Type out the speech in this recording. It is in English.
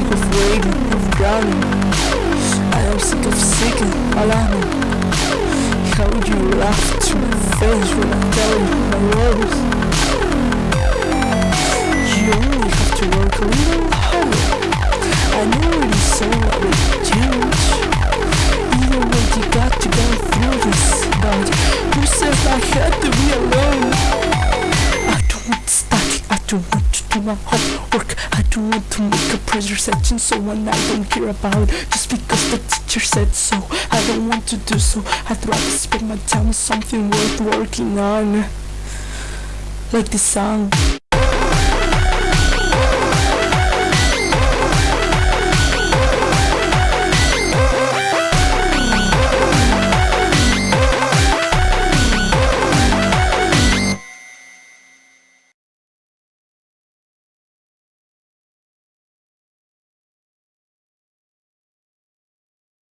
sick of waiting, of drowning I am sick of seeking, alarming How would you laugh to my face when I tell you my words? You only have to work a little harder. I know it is so huge Even when you got to go through this But who says I had to be alone. I don't want static, I don't want do my homework. I don't want to make a pressure section so when I don't care about just because the teacher said so. I don't want to do so. I'd rather spend my time on something worth working on. Like this song.